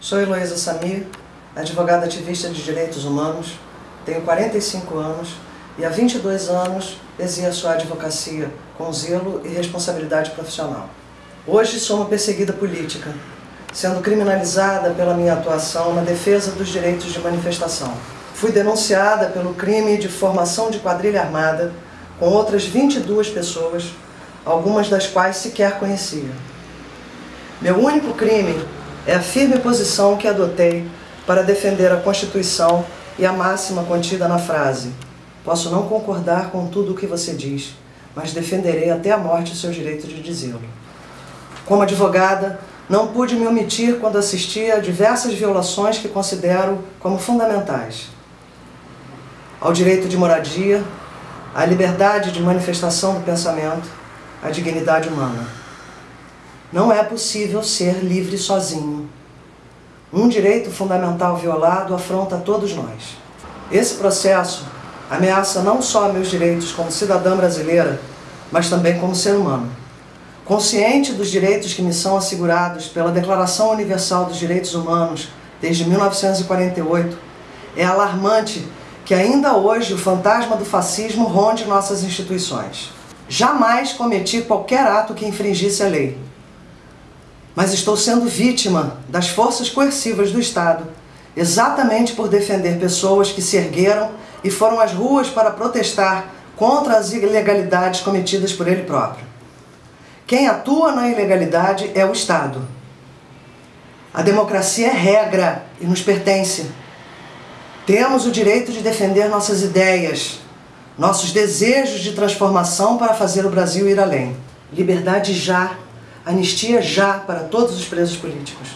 Sou Heloísa Samir, advogada ativista de direitos humanos, tenho 45 anos e há 22 anos exerço a advocacia com zelo e responsabilidade profissional. Hoje sou uma perseguida política, sendo criminalizada pela minha atuação na defesa dos direitos de manifestação. Fui denunciada pelo crime de formação de quadrilha armada com outras 22 pessoas, algumas das quais sequer conhecia. Meu único crime é a firme posição que adotei para defender a Constituição e a máxima contida na frase Posso não concordar com tudo o que você diz, mas defenderei até a morte o seu direito de dizê-lo. Como advogada, não pude me omitir quando assisti a diversas violações que considero como fundamentais. Ao direito de moradia, à liberdade de manifestação do pensamento, à dignidade humana. Não é possível ser livre sozinho. Um direito fundamental violado afronta todos nós. Esse processo ameaça não só meus direitos como cidadã brasileira, mas também como ser humano. Consciente dos direitos que me são assegurados pela Declaração Universal dos Direitos Humanos desde 1948, é alarmante que ainda hoje o fantasma do fascismo ronde nossas instituições. Jamais cometi qualquer ato que infringisse a lei, mas estou sendo vítima das forças coercivas do Estado, exatamente por defender pessoas que se ergueram e foram às ruas para protestar contra as ilegalidades cometidas por ele próprio. Quem atua na ilegalidade é o Estado. A democracia é regra e nos pertence. Temos o direito de defender nossas ideias, nossos desejos de transformação para fazer o Brasil ir além. Liberdade já, anistia já para todos os presos políticos.